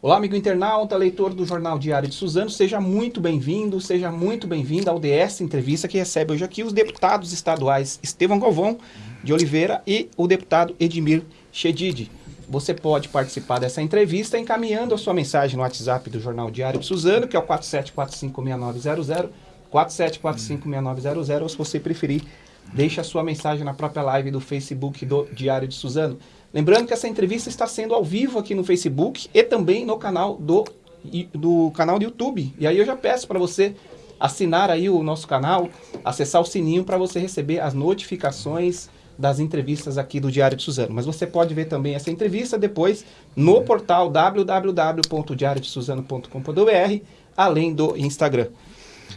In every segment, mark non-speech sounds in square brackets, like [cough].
Olá, amigo internauta, leitor do Jornal Diário de Suzano, seja muito bem-vindo, seja muito bem-vinda ao DS Entrevista, que recebe hoje aqui os deputados estaduais Estevão Galvão de Oliveira e o deputado Edmir Chedid. Você pode participar dessa entrevista encaminhando a sua mensagem no WhatsApp do Jornal Diário de Suzano, que é o 47456900, 47456900, ou se você preferir, deixe a sua mensagem na própria live do Facebook do Diário de Suzano. Lembrando que essa entrevista está sendo ao vivo aqui no Facebook e também no canal do, do canal do YouTube. E aí eu já peço para você assinar aí o nosso canal, acessar o sininho para você receber as notificações das entrevistas aqui do Diário de Suzano. Mas você pode ver também essa entrevista depois no portal www.diariodesuzano.com.br, além do Instagram.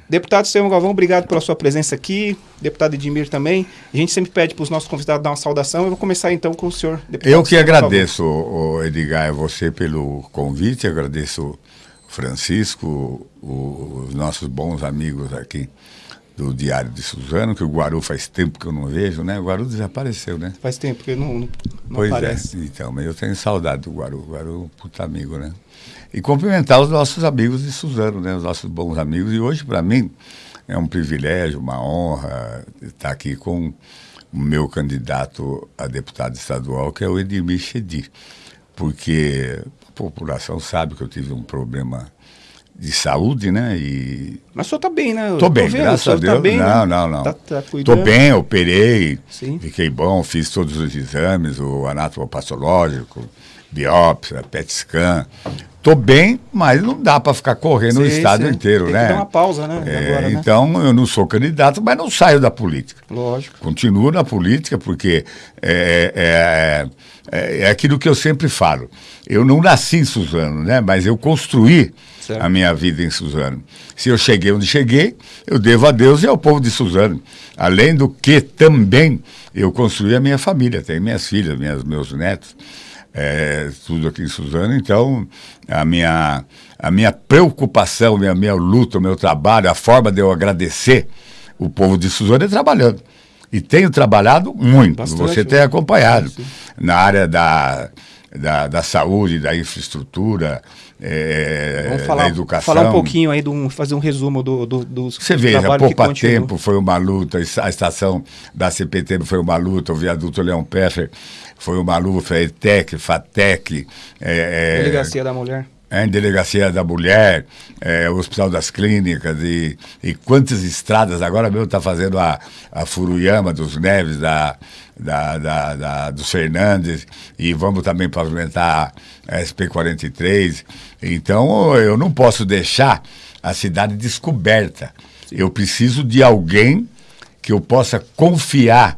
Deputado Selma Galvão, obrigado pela sua presença aqui. Deputado Edmir também. A gente sempre pede para os nossos convidados dar uma saudação. Eu vou começar então com o senhor. Deputado Eu que agradeço. Edgar, você pelo convite. agradeço Francisco, os nossos bons amigos aqui do Diário de Suzano, que o Guaru faz tempo que eu não vejo, né? O Guaru desapareceu, né? Faz tempo que não, não, não pois é, aparece. é, então, mas eu tenho saudade do Guaru. O Guaru é um puta amigo, né? E cumprimentar os nossos amigos de Suzano, né? Os nossos bons amigos. E hoje, para mim, é um privilégio, uma honra estar aqui com o meu candidato a deputado estadual, que é o Edmir Chedi. Porque a população sabe que eu tive um problema de saúde, né? E... Mas o senhor tá bem, né? tô bem, vendo, graças a tá Deus. Tá bem, não, né? não, não. Tá, tá tô bem, operei, Sim. fiquei bom, fiz todos os exames, o anatomopatológico, biópsia, PET scan. Tô bem, mas não dá para ficar correndo sim, o estado sim. inteiro, Tem né? Dar uma pausa, né? É, Agora, né? Então, eu não sou candidato, mas não saio da política. Lógico. Continuo na política, porque é, é, é, é aquilo que eu sempre falo. Eu não nasci em Suzano, né? Mas eu construí certo. a minha vida em Suzano. Se eu cheguei onde cheguei, eu devo a Deus e ao povo de Suzano. Além do que também eu construí a minha família, tenho minhas filhas, minhas, meus netos, é, tudo aqui em Suzano. Então, a minha, a minha preocupação, a minha, minha luta, o meu trabalho, a forma de eu agradecer o povo de Suzano é trabalhando. E tenho trabalhado muito, Bastante, você tem acompanhado, sim. na área da, da, da saúde, da infraestrutura, é, Vamos falar, da educação. Falar um pouquinho aí, do, fazer um resumo do, do, dos Você veja, Poupa Tempo foi uma luta, a estação da CPT foi uma luta, o viaduto Leão Peffer foi uma luta, a ETEC, FATEC. É, é, Delegacia da Mulher. É, Delegacia da Mulher, é, Hospital das Clínicas e, e quantas estradas. Agora mesmo está fazendo a, a Furuyama dos Neves, da, da, da, da, dos Fernandes, e vamos também pavimentar a SP-43. Então, eu não posso deixar a cidade descoberta. Eu preciso de alguém que eu possa confiar,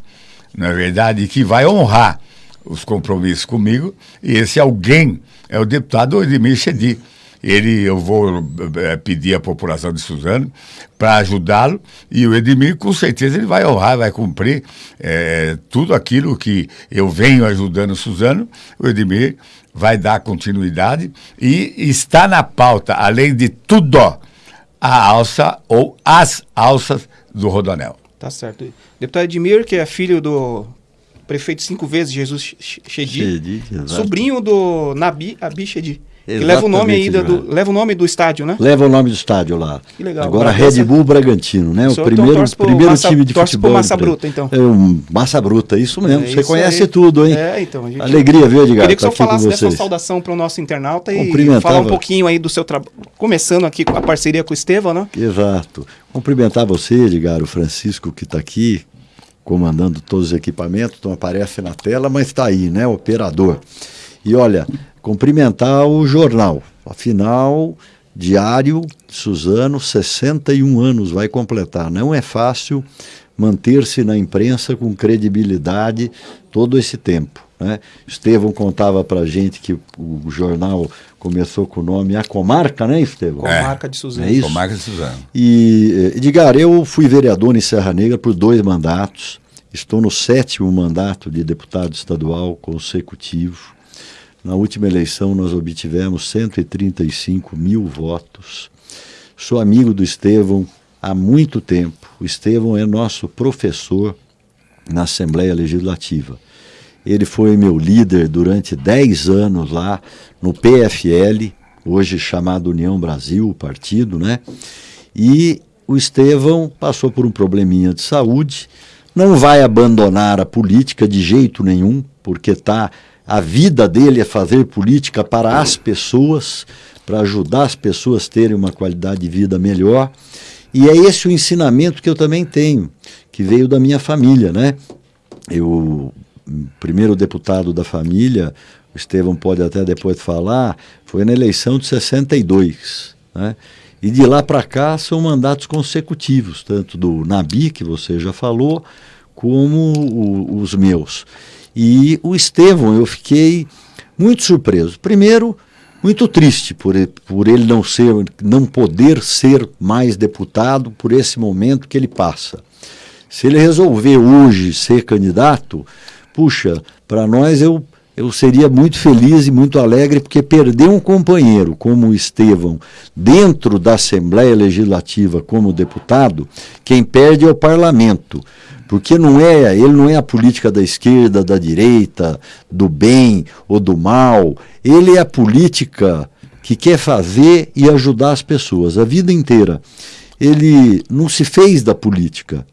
na verdade, que vai honrar os compromissos comigo, e esse alguém é o deputado Edmir Chedi ele eu vou é, pedir à população de Suzano para ajudá-lo e o Edmir com certeza ele vai honrar, vai cumprir é, tudo aquilo que eu venho ajudando Suzano, o Edmir vai dar continuidade e está na pauta, além de tudo, a alça ou as alças do Rodonel. Tá certo. Deputado Edmir, que é filho do prefeito cinco vezes, Jesus Chedi, sobrinho do Nabi Abi Chedi. Que leva o nome aí do, leva o nome do estádio, né? Leva o nome do estádio lá. Que legal. Agora Red Bull Bragantino, né? O, o primeiro, então, primeiro massa, time de futebol. Pro Massa Bruta, então. É um Massa Bruta, isso mesmo. É Você conhece aí. tudo, hein? É, então. Gente... Alegria, viu, Edgar? Queria que tá você falasse dessa saudação para o nosso internauta e falar um pouquinho aí do seu trabalho. Começando aqui com a parceria com o Estevam, né? Exato. Cumprimentar você, Edgar, o Francisco que está aqui comandando todos os equipamentos, não aparece na tela, mas está aí, né? Operador. E olha, cumprimentar o jornal. Afinal, Diário Suzano, 61 anos vai completar. Não é fácil manter-se na imprensa com credibilidade todo esse tempo. Né? Estevão contava para gente que o jornal começou com o nome A Comarca, né, Estevão? Comarca de Suzano. É isso? Comarca de Suzano. E, eh, Edgar, eu fui vereador em Serra Negra por dois mandatos. Estou no sétimo mandato de deputado estadual consecutivo. Na última eleição, nós obtivemos 135 mil votos. Sou amigo do Estevão há muito tempo. O Estevão é nosso professor na Assembleia Legislativa. Ele foi meu líder durante 10 anos lá no PFL, hoje chamado União Brasil, o partido, né? E o Estevão passou por um probleminha de saúde, não vai abandonar a política de jeito nenhum, porque tá a vida dele é fazer política para as pessoas, para ajudar as pessoas a terem uma qualidade de vida melhor. E é esse o ensinamento que eu também tenho, que veio da minha família, né? Eu, primeiro deputado da família, o Estevão pode até depois falar, foi na eleição de 62, né? E de lá para cá são mandatos consecutivos, tanto do Nabi, que você já falou, como o, os meus. E o Estevão, eu fiquei muito surpreso. Primeiro, muito triste por ele, por ele não ser, não poder ser mais deputado por esse momento que ele passa. Se ele resolver hoje ser candidato, puxa, para nós eu eu seria muito feliz e muito alegre porque perder um companheiro como o Estevão dentro da Assembleia Legislativa como deputado, quem perde é o parlamento. Porque não é, ele não é a política da esquerda, da direita, do bem ou do mal. Ele é a política que quer fazer e ajudar as pessoas a vida inteira. Ele não se fez da política,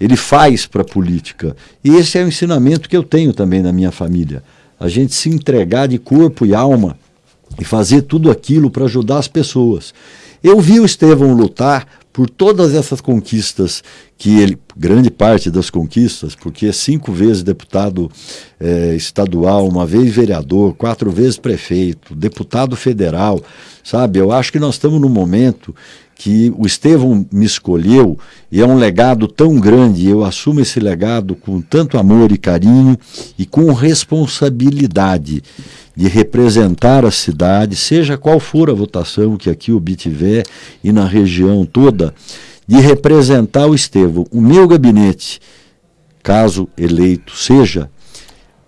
ele faz para a política. E esse é o ensinamento que eu tenho também na minha família a gente se entregar de corpo e alma e fazer tudo aquilo para ajudar as pessoas. Eu vi o Estevão lutar por todas essas conquistas que ele, grande parte das conquistas, porque é cinco vezes deputado é, estadual, uma vez vereador, quatro vezes prefeito, deputado federal, sabe? Eu acho que nós estamos num momento que o Estevão me escolheu e é um legado tão grande, eu assumo esse legado com tanto amor e carinho e com responsabilidade de representar a cidade, seja qual for a votação que aqui obtiver e na região toda, de representar o Estevão. O meu gabinete, caso eleito seja,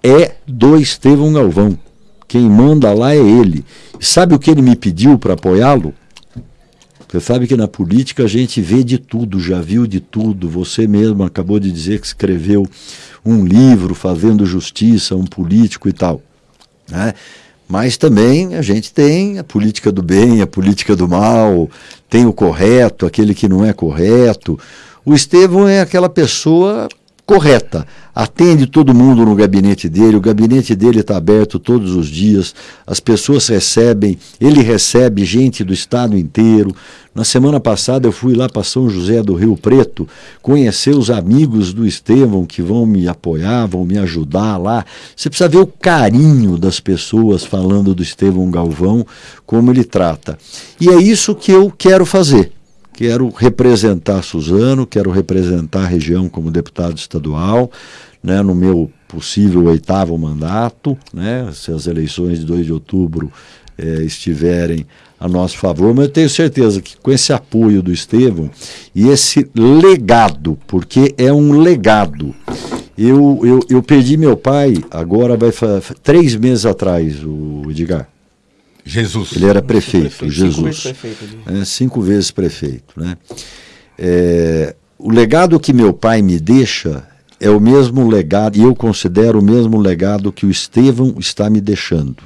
é do Estevão Galvão. Quem manda lá é ele. sabe o que ele me pediu para apoiá-lo? Você sabe que na política a gente vê de tudo, já viu de tudo. Você mesmo acabou de dizer que escreveu um livro fazendo justiça, um político e tal. Né? Mas também a gente tem a política do bem, a política do mal, tem o correto, aquele que não é correto. O Estevão é aquela pessoa correta. Atende todo mundo no gabinete dele, o gabinete dele está aberto todos os dias, as pessoas recebem, ele recebe gente do estado inteiro. Na semana passada eu fui lá para São José do Rio Preto conhecer os amigos do Estevão que vão me apoiar, vão me ajudar lá. Você precisa ver o carinho das pessoas falando do Estevão Galvão, como ele trata. E é isso que eu quero fazer. Quero representar Suzano, quero representar a região como deputado estadual, né, no meu possível oitavo mandato, né, se as eleições de 2 de outubro eh, estiverem a nosso favor, mas eu tenho certeza que com esse apoio do Estevão e esse legado, porque é um legado. Eu, eu, eu perdi meu pai agora vai três meses atrás, o Edgar. Jesus. Ele era prefeito, prefeito Jesus. Cinco vezes prefeito. É, cinco vezes prefeito. Né? É, o legado que meu pai me deixa é o mesmo legado, e eu considero o mesmo legado que o Estevão está me deixando.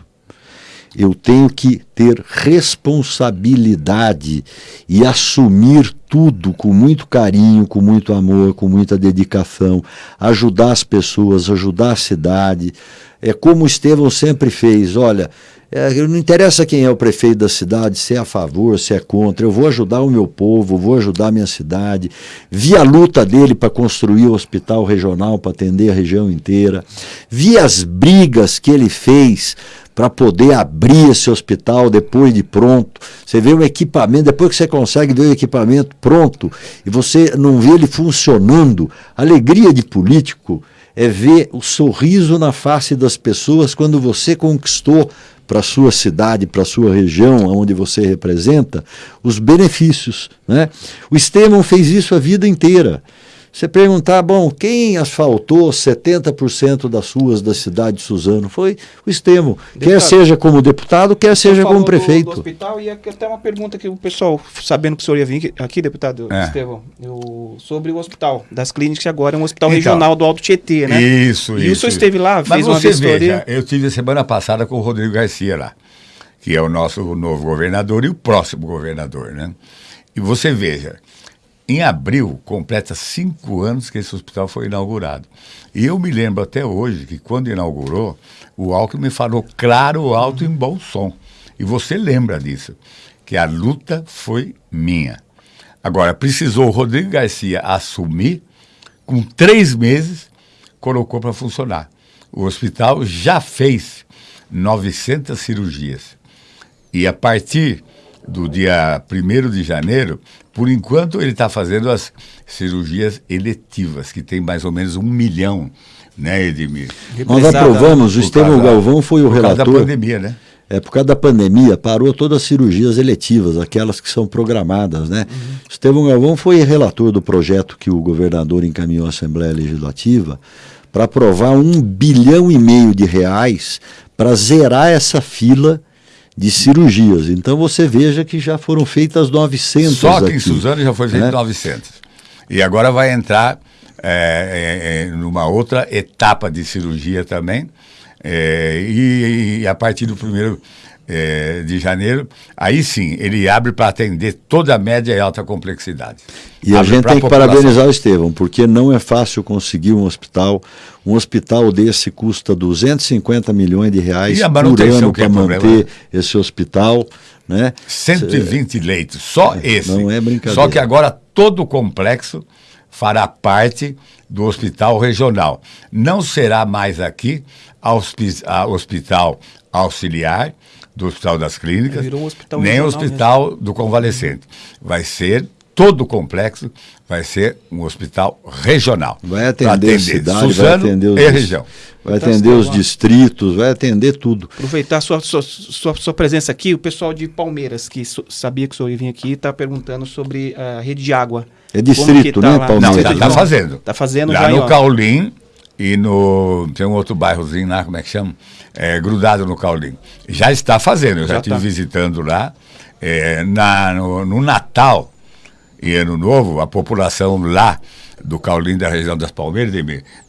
Eu tenho que ter responsabilidade e assumir tudo com muito carinho, com muito amor, com muita dedicação, ajudar as pessoas, ajudar a cidade. É como o Estevão sempre fez: olha, é, não interessa quem é o prefeito da cidade, se é a favor, se é contra, eu vou ajudar o meu povo, vou ajudar a minha cidade. Vi a luta dele para construir o hospital regional, para atender a região inteira. Vi as brigas que ele fez para poder abrir esse hospital depois de pronto. Você vê o equipamento, depois que você consegue ver o equipamento pronto e você não vê ele funcionando, alegria de político é ver o sorriso na face das pessoas quando você conquistou para sua cidade, para sua região, onde você representa, os benefícios. Né? O Estevão fez isso a vida inteira. Você perguntar, bom, quem asfaltou 70% das ruas da cidade de Suzano? Foi o Estevão. Deputado, quer seja como deputado, quer seja como prefeito. Do, do hospital e até uma pergunta que o pessoal, sabendo que o senhor ia vir aqui, deputado é. Estevão, eu, sobre o hospital das clínicas, que agora é um hospital então, regional do Alto Tietê, né? Isso, e isso. E o senhor esteve lá, fez Mas uma você veja, eu tive semana passada com o Rodrigo Garcia lá que é o nosso novo governador e o próximo governador, né? E você veja, em abril completa cinco anos que esse hospital foi inaugurado. E eu me lembro até hoje que quando inaugurou, o Alckmin falou claro, alto e em bom som. E você lembra disso, que a luta foi minha. Agora, precisou o Rodrigo Garcia assumir, com três meses, colocou para funcionar. O hospital já fez 900 cirurgias. E a partir do dia 1 de janeiro, por enquanto ele está fazendo as cirurgias eletivas, que tem mais ou menos um milhão, né, Edmir? Nós aprovamos, o Estevão Galvão foi o por relator. Por causa da pandemia, né? É, por causa da pandemia, parou todas as cirurgias eletivas, aquelas que são programadas, né? Uhum. Estevão Galvão foi relator do projeto que o governador encaminhou à Assembleia Legislativa para aprovar um bilhão e meio de reais para zerar essa fila de cirurgias. Então você veja que já foram feitas 900 Só que aqui, em Suzano já foi feito né? 900. E agora vai entrar é, é, numa outra etapa de cirurgia também. É, e, e, a partir do primeiro é, de janeiro, aí sim, ele abre para atender toda a média e alta complexidade. E abre a gente tem que parabenizar o Estevão, porque não é fácil conseguir um hospital. Um hospital desse custa 250 milhões de reais por ano para é manter esse hospital. Né? 120 Cê... leitos, só é, esse. Não é brincadeira. Só que agora todo o complexo fará parte do hospital regional. Não será mais aqui a hospital auxiliar, do Hospital das Clínicas, um hospital nem o Hospital mesmo. do Convalescente. Vai ser todo o complexo, vai ser um hospital regional. Vai atender, atender a cidade, Suzano vai atender os, e região. Vai atender os distritos, vai atender tudo. Aproveitar sua, sua, sua, sua presença aqui, o pessoal de Palmeiras, que so, sabia que o senhor ia vir aqui, está perguntando sobre a rede de água. É distrito, tá né, lá? Palmeiras? Não, está tá fazendo. Está fazendo lá já. no Caulim e no. Tem um outro bairrozinho lá, como é que chama? é, grudado no Caulim. Já está fazendo, eu já, estive tá. visitando lá. É, na, no, no, Natal e Ano Novo, a população lá do Caulim da região das Palmeiras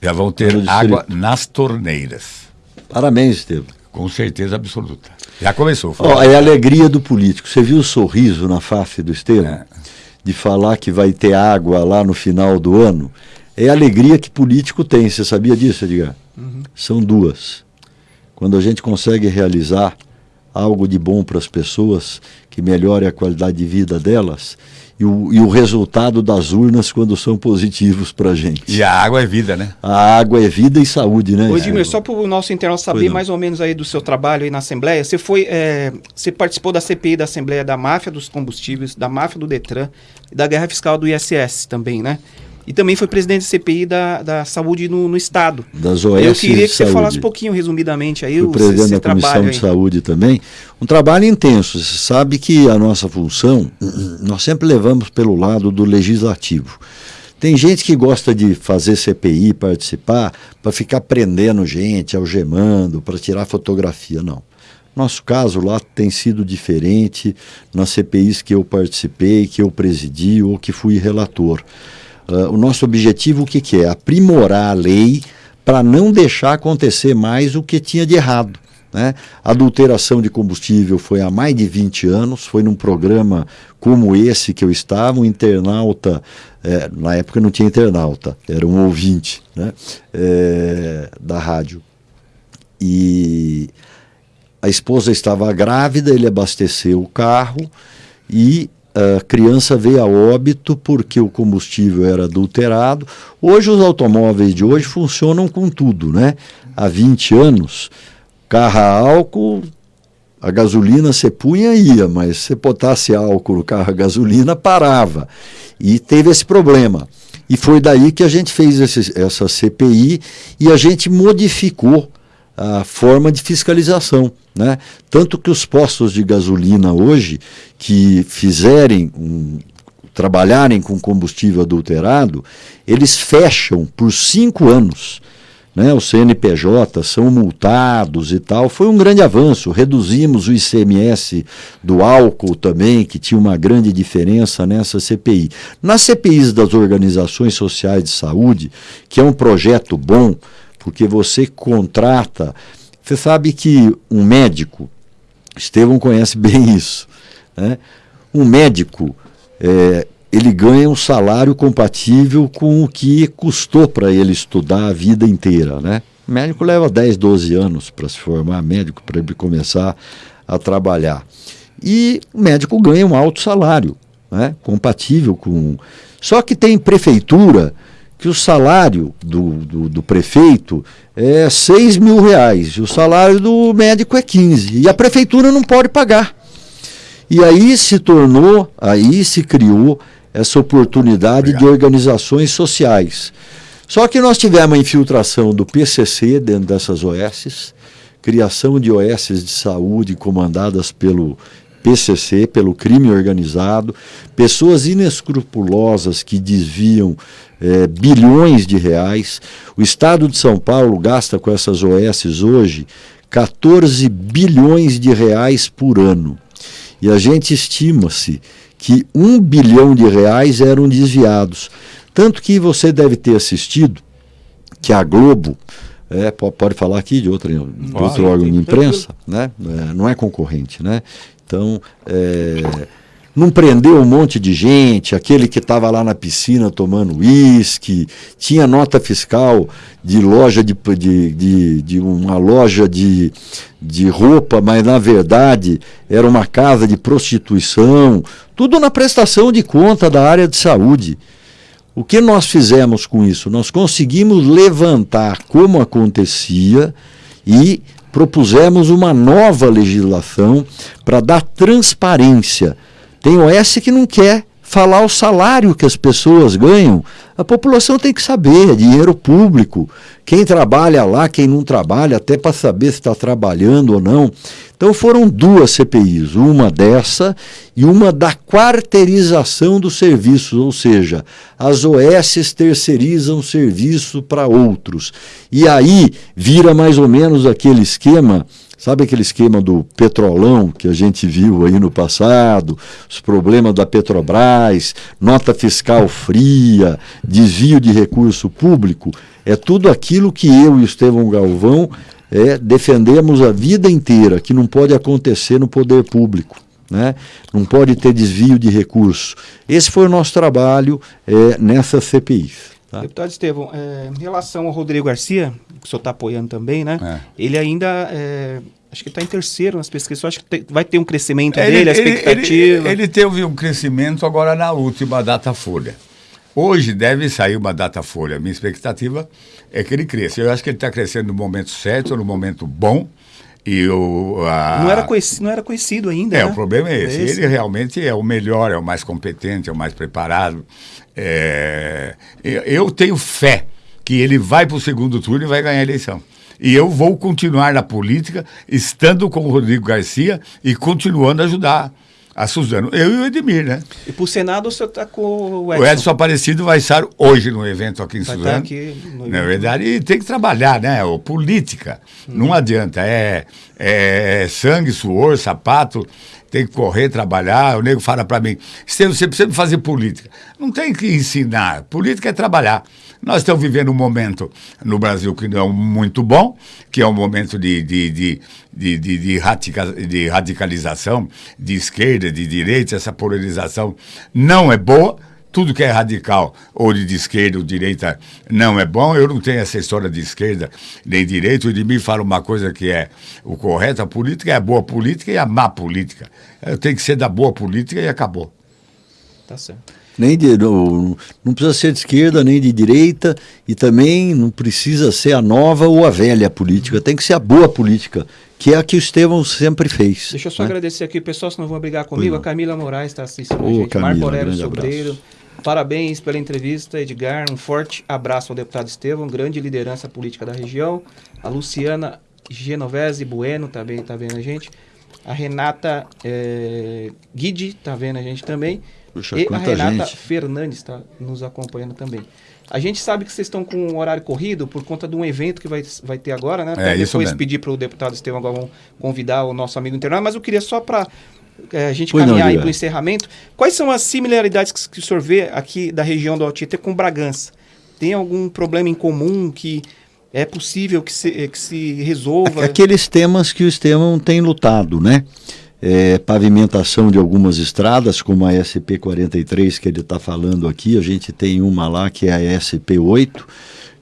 já vão ter água nas torneiras. Parabéns, Estevam. Com certeza absoluta. Já começou. Oh, é a alegria do político. Você viu o sorriso na face do Estevam? É. De falar que vai ter água lá no final do ano? É a alegria que político tem. Você sabia disso, Edgar? Uhum. São duas. Quando a gente consegue realizar algo de bom para as pessoas, que melhore a qualidade de vida delas, e o, e o resultado das urnas quando são positivos para a gente. E a água é vida, né? A água é vida e saúde, né? Ô, Edmir, só para o nosso internauta saber mais ou menos aí do seu trabalho aí na Assembleia, você foi, é, você participou da CPI da Assembleia da máfia dos combustíveis, da máfia do Detran e da guerra fiscal do ISS também, né? E também foi presidente da CPI da, da saúde no, no Estado. Das OS Eu queria que você falasse um pouquinho, resumidamente, aí o presidente da Comissão de Saúde também. Um trabalho intenso. Você sabe que a nossa função, nós sempre levamos pelo lado do legislativo. Tem gente que gosta de fazer CPI, participar, para ficar prendendo gente, algemando, para tirar fotografia. Não. Nosso caso lá tem sido diferente nas CPIs que eu participei, que eu presidi ou que fui relator. Uh, o nosso objetivo o que, que é? Aprimorar a lei para não deixar acontecer mais o que tinha de errado. Né? Adulteração de combustível foi há mais de 20 anos, foi num programa como esse que eu estava, um internauta, é, na época não tinha internauta, era um ouvinte né? É, da rádio. E a esposa estava grávida, ele abasteceu o carro e a criança veio a óbito porque o combustível era adulterado. Hoje os automóveis de hoje funcionam com tudo, né? Há 20 anos, carro a álcool, a gasolina você punha ia, mas se botasse álcool no carro a gasolina, parava. E teve esse problema. E foi daí que a gente fez esse, essa CPI e a gente modificou a forma de fiscalização. Né? Tanto que os postos de gasolina hoje que fizerem um, trabalharem com combustível adulterado, eles fecham por cinco anos. Né, os CNPJ são multados e tal. Foi um grande avanço. Reduzimos o ICMS do álcool também, que tinha uma grande diferença nessa CPI. Nas CPIs das organizações sociais de saúde, que é um projeto bom, porque você contrata. Você sabe que um médico, Estevão conhece bem [laughs] isso. Né? Um médico, é, ele ganha um salário compatível com o que custou para ele estudar a vida inteira. Né? O médico leva 10, 12 anos para se formar médico, para ele começar a trabalhar. E o médico ganha um alto salário, né? compatível com. Só que tem prefeitura que o salário do, do, do, prefeito é 6 mil reais e o salário do médico é 15. E a prefeitura não pode pagar. E aí se tornou, aí se criou essa oportunidade Obrigado. de organizações sociais. Só que nós tivemos a infiltração do PCC dentro dessas OSs, criação de OSs de saúde comandadas pelo PCC, pelo crime organizado, pessoas inescrupulosas que desviam é, bilhões de reais. O Estado de São Paulo gasta com essas OSs hoje 14 bilhões de reais por ano. E a gente estima-se que um bilhão de reais eram desviados. Tanto que você deve ter assistido que a Globo, é, pode falar aqui de, outra, de outro órgão de imprensa, né? É, não é concorrente, né? Então, é, não prendeu um monte de gente, aquele que estava lá na piscina tomando uísque, tinha nota fiscal de loja de, de, de, de, uma loja de, de roupa, mas na verdade era uma casa de prostituição, tudo na prestação de conta da área de saúde. O que nós fizemos com isso? Nós conseguimos levantar como acontecia e propusemos uma nova legislação para dar transparência. Tem OS que não quer falar o salário que as pessoas ganham. A população tem que saber, é dinheiro público. Quem trabalha lá, quem não trabalha, até para saber se está trabalhando ou não. Então foram duas CPIs, uma dessa e uma da quarteirização dos serviços, ou seja, as OS terceirizam serviço para outros. E aí vira mais ou menos aquele esquema Sabe aquele esquema do petrolão que a gente viu aí no passado, os problemas da Petrobras, nota fiscal fria, desvio de recurso público? É tudo aquilo que eu e Estevão Galvão é, defendemos a vida inteira, que não pode acontecer no poder público. Né? Não pode ter desvio de recurso. Esse foi o nosso trabalho é, nessa CPI. Tá? Deputado Estevão, é, em relação ao Rodrigo Garcia, que o senhor está apoiando também, né? É. Ele ainda é, acho que está em terceiro nas pesquisas. Acho que tem, vai ter um crescimento ele, dele, a expectativa. Ele, ele, ele, teve um crescimento agora na última data folha. Hoje deve sair uma data folha. Minha expectativa é que ele cresça. Eu acho que ele está crescendo no momento certo, no momento bom. E o, a... não, era conhecido, não era conhecido ainda. É, né? o problema é esse. É esse. Ele realmente é o melhor, é o mais competente, é o mais preparado. É... Eu tenho fé que ele vai para o segundo turno e vai ganhar a eleição. E eu vou continuar na política, estando com o Rodrigo Garcia e continuando a ajudar a Suzano. Eu e o Edmir, né? E para o Senado você está com o Edson. O Edson Aparecido vai estar hoje no evento aqui em vai Suzano. Aqui no Na verdade, e tem que trabalhar, né? O, política. Hum. Não adianta. É, é sangue, suor, sapato. Tem que correr, trabalhar. O nego fala para mim, você precisa fazer política. Não tem que ensinar. Política é trabalhar. Nós estamos vivendo um momento no Brasil que não é muito bom, que é um momento de, de, de, de, de, de, radica, de radicalização de esquerda, de direita, essa polarização não é boa tudo que é radical, ou de esquerda ou direita, não é bom. Eu não tenho essa história de esquerda nem direita. O de mim fala uma coisa que é o correto: a política é a boa política e a má política. Eu tenho que ser da boa política e acabou. Tá certo nem de, não, não precisa ser de esquerda nem de direita e também não precisa ser a nova ou a velha política, tem que ser a boa política, que é a que o Estevão sempre fez. Deixa eu só né? agradecer aqui, pessoal, se não vão brigar comigo, a Camila Moraes está assistindo Ô, a gente, Camila, Marco Aurélio Sobreiro. Parabéns pela entrevista, Edgar. Um forte abraço ao deputado Estevão, grande liderança política da região. A Luciana Genovese Bueno também está vendo a gente. A Renata é, Guide está vendo a gente também. Puxa, e a Renata gente. Fernandes está nos acompanhando também. A gente sabe que vocês estão com um horário corrido por conta de um evento que vai, vai ter agora, né? Até é, depois pedir para o deputado Estevão Galvão convidar o nosso amigo internado, mas eu queria só para a gente pois caminhar para o encerramento. Quais são as similaridades que, que o senhor vê aqui da região do Altietê com Bragança? Tem algum problema em comum que é possível que se, que se resolva? Aqueles temas que o Estevão tem lutado, né? É, pavimentação de algumas estradas, como a SP-43 que ele está falando aqui, a gente tem uma lá que é a SP-8,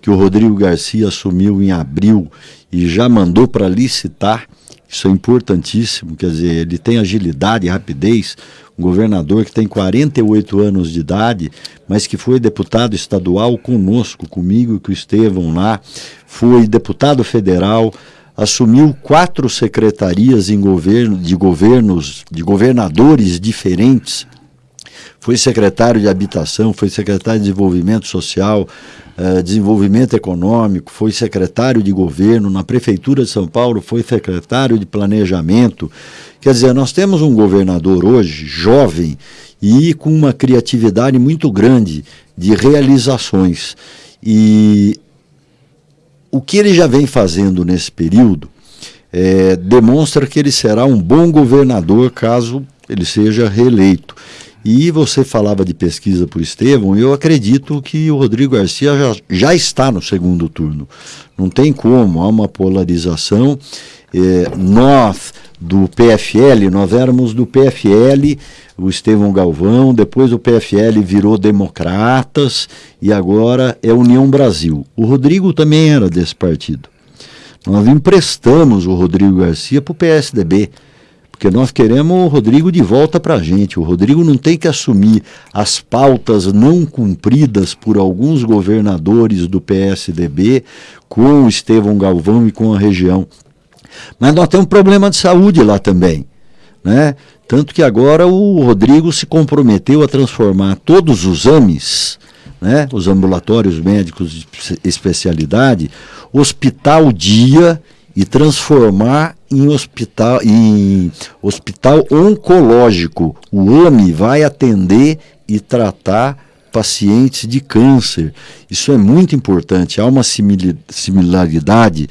que o Rodrigo Garcia assumiu em abril e já mandou para licitar. Isso é importantíssimo, quer dizer, ele tem agilidade e rapidez. Um governador que tem 48 anos de idade, mas que foi deputado estadual conosco, comigo e com o Estevão lá, foi deputado federal, assumiu quatro secretarias em governo, de governos, de governadores diferentes. Foi secretário de habitação, foi secretário de desenvolvimento social, uh, desenvolvimento econômico, foi secretário de governo na prefeitura de São Paulo, foi secretário de planejamento. Quer dizer, nós temos um governador hoje jovem e com uma criatividade muito grande de realizações. E o que ele já vem fazendo nesse período é, demonstra que ele será um bom governador caso ele seja reeleito. E você falava de pesquisa por Estevão, eu acredito que o Rodrigo Garcia já, já está no segundo turno. Não tem como, há uma polarização. É, nós, do PFL, nós éramos do PFL, o Estevão Galvão, depois o PFL virou Democratas e agora é União Brasil. O Rodrigo também era desse partido. Nós emprestamos o Rodrigo Garcia para o PSDB, porque nós queremos o Rodrigo de volta para a gente. O Rodrigo não tem que assumir as pautas não cumpridas por alguns governadores do PSDB com o Estevão Galvão e com a região. Mas nós temos um problema de saúde lá também. Né? Tanto que agora o Rodrigo se comprometeu a transformar todos os AMES, né, os ambulatórios médicos de especialidade, hospital dia e transformar em hospital, em hospital oncológico. O AME vai atender e tratar pacientes de câncer. Isso é muito importante. Há uma similaridade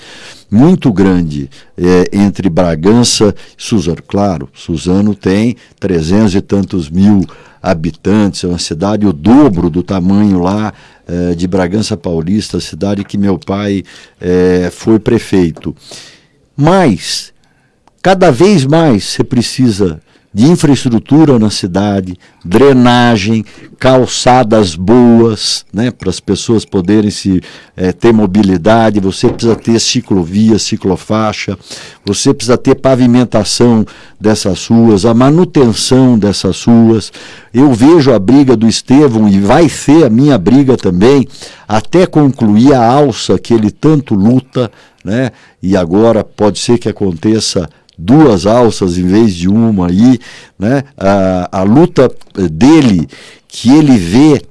muito grande é, entre Bragança e Suzano. Claro, Suzano tem trezentos e tantos mil habitantes, é uma cidade o dobro do tamanho lá é, de Bragança Paulista, cidade que meu pai é, foi prefeito. Mas, cada vez mais você precisa de infraestrutura na cidade, drenagem, calçadas boas, né, para as pessoas poderem se é, ter mobilidade. Você precisa ter ciclovia, ciclofaixa. Você precisa ter pavimentação dessas ruas, a manutenção dessas ruas. Eu vejo a briga do Estevão e vai ser a minha briga também, até concluir a alça que ele tanto luta, né? E agora pode ser que aconteça duas alças em vez de uma aí, né? A, a luta dele que ele vê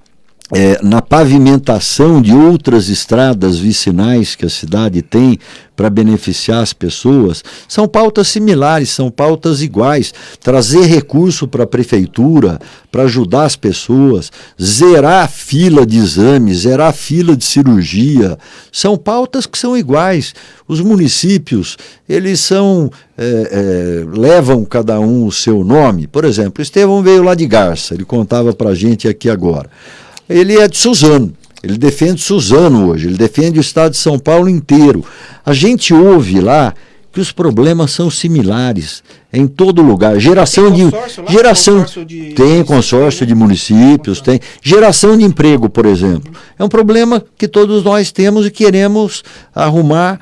é, na pavimentação de outras estradas vicinais que a cidade tem para beneficiar as pessoas, são pautas similares, são pautas iguais. Trazer recurso para a prefeitura, para ajudar as pessoas, zerar a fila de exames, zerar a fila de cirurgia, são pautas que são iguais. Os municípios, eles são, é, é, levam cada um o seu nome. Por exemplo, Estevão veio lá de Garça, ele contava para a gente aqui agora ele é de Suzano. Ele defende Suzano hoje, ele defende o estado de São Paulo inteiro. A gente ouve lá que os problemas são similares em todo lugar. Geração de geração consórcio de, tem consórcio de municípios, tem geração de emprego, por exemplo. É um problema que todos nós temos e queremos arrumar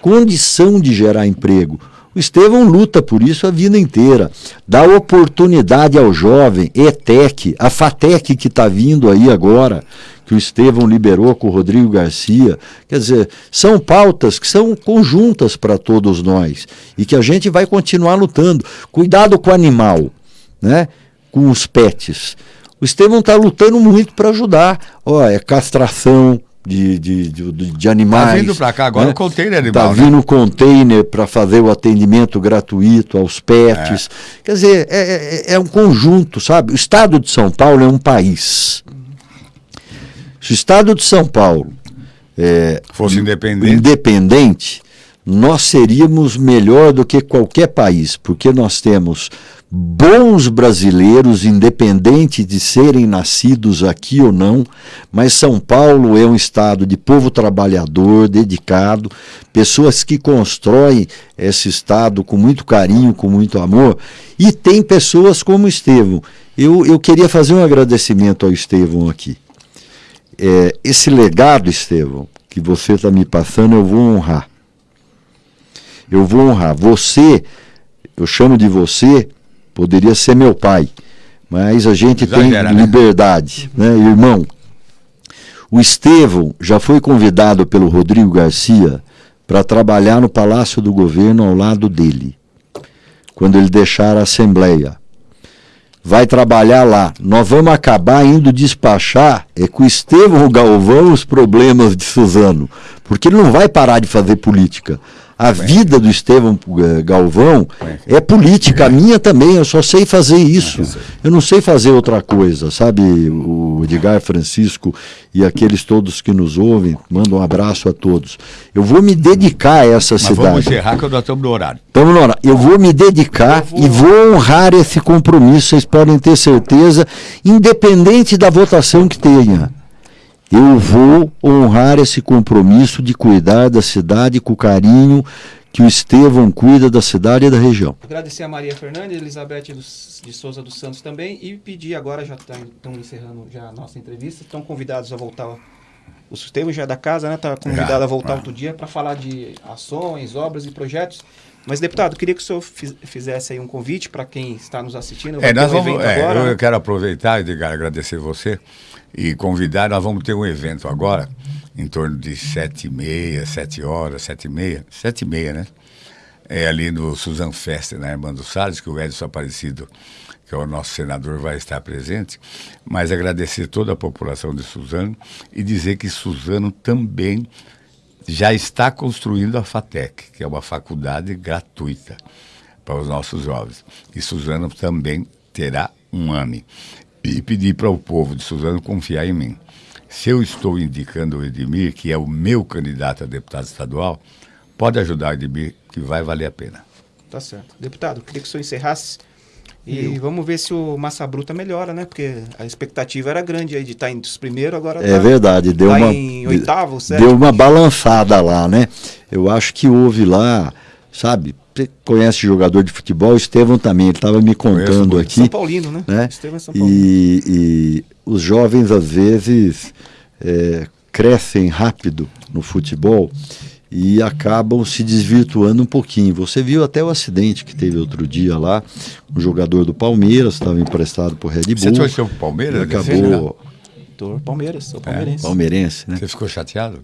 condição de gerar emprego. O Estevão luta por isso a vida inteira. Dá oportunidade ao jovem, ETEC, a FATEC que está vindo aí agora, que o Estevão liberou com o Rodrigo Garcia. Quer dizer, são pautas que são conjuntas para todos nós e que a gente vai continuar lutando. Cuidado com o animal, né? com os pets. O Estevão está lutando muito para ajudar. Ó, é castração, de, de, de, de animais. Está vindo para cá agora né? o container animal. Está vindo o né? container para fazer o atendimento gratuito aos pets. É. Quer dizer, é, é, é, um conjunto, sabe? O estado de São Paulo é um país. Se o estado de São Paulo é, fosse independente. independente, nós seríamos melhor do que qualquer país, porque nós temos bons brasileiros, independente de serem nascidos aqui ou não, mas São Paulo é um estado de povo trabalhador, dedicado, pessoas que constroem esse estado com muito carinho, com muito amor, e tem pessoas como Estevão. Eu, eu queria fazer um agradecimento ao Estevão aqui. É, esse legado, Estevão, que você está me passando, eu vou honrar. Eu vou honrar. Você, eu chamo de você poderia ser meu pai, mas a gente Exagera, tem né? liberdade, né? né, irmão? O Estevão já foi convidado pelo Rodrigo Garcia para trabalhar no Palácio do Governo ao lado dele, quando ele deixar a Assembleia. Vai trabalhar lá. Nós vamos acabar indo despachar é com o Estevão Galvão os problemas de Suzano, porque ele não vai parar de fazer política. A vida do Estevão eh, Galvão é política, a minha também, eu só sei fazer isso. Eu não sei fazer outra coisa, sabe? O Edgar Francisco e aqueles todos que nos ouvem, mando um abraço a todos. Eu vou me dedicar a essa Mas cidade. Vamos encerrar que nós estamos no horário. Estamos no horário. Eu vou me dedicar vou... e vou honrar esse compromisso, vocês podem ter certeza, independente da votação que tenha eu vou honrar esse compromisso de cuidar da cidade com o carinho que o Estevão cuida da cidade e da região. Agradecer a Maria Fernandes, Elizabeth de Souza dos Santos também e pedir agora, já tá, estão encerrando já a nossa entrevista, estão convidados a voltar. O Estevão já é da casa, né? Está convidado a voltar outro dia para falar de ações, obras e projetos. Mas, deputado, queria que o senhor fizesse aí um convite para quem está nos assistindo. É, nós um vamos, é, agora, eu né? quero aproveitar, Edgar, agradecer você e convidar. Nós vamos ter um evento agora, em torno de sete e meia, sete horas, sete e meia, sete e meia, né? É ali no Suzan Festa, na Armando Salles, que o Edson Aparecido, que é o nosso senador, vai estar presente. Mas agradecer toda a população de Suzano e dizer que Suzano também já está construindo a FATEC, que é uma faculdade gratuita para os nossos jovens. E Suzano também terá um AME e pedir para o povo de Suzano confiar em mim. Se eu estou indicando o Edmir, que é o meu candidato a deputado estadual, pode ajudar o Edmir, que vai valer a pena. Tá certo. Deputado, queria que o senhor encerrasse. E eu. vamos ver se o Massa Bruta melhora, né? Porque a expectativa era grande aí de estar entre os primeiros, agora É tá, verdade, deu tá uma em oitavo, sétimo. Deu uma balançada lá, né? Eu acho que houve lá, sabe, você conhece jogador de futebol, Estevão também, ele estava me contando aqui. São Paulino, né? né? Estevão é São Paulino. E, e os jovens, às vezes, é, crescem rápido no futebol e acabam se desvirtuando um pouquinho. Você viu até o acidente que teve outro dia lá, um jogador do Palmeiras, estava emprestado por Red Bull. Você torceu o Palmeiras? Acabou... Palmeiras, sou palmeirense. É, palmeirense, né? Você ficou chateado?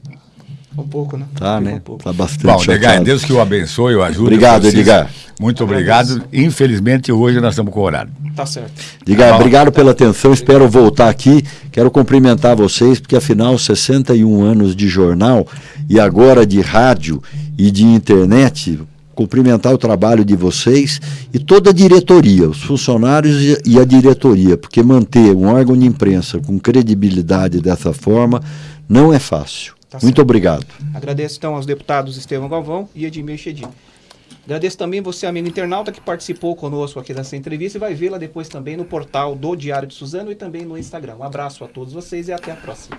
Um pouco, né? Tá, né? Um tá bastante Bom, Edgar, Deus que o abençoe, o ajude. Obrigado, Edgar. Muito obrigado. Infelizmente, hoje nós estamos com o horário. Tá certo. Edgar, tá obrigado pela atenção. Espero voltar aqui. Quero cumprimentar vocês, porque afinal, 61 anos de jornal e agora de rádio e de internet, cumprimentar o trabalho de vocês e toda a diretoria, os funcionários e a diretoria, porque manter um órgão de imprensa com credibilidade dessa forma não é fácil. Tá Muito obrigado. Agradeço então aos deputados Estevão Galvão e Edmir Chedim. Agradeço também você, amigo internauta, que participou conosco aqui dessa entrevista e vai vê-la depois também no portal do Diário de Suzano e também no Instagram. Um abraço a todos vocês e até a próxima.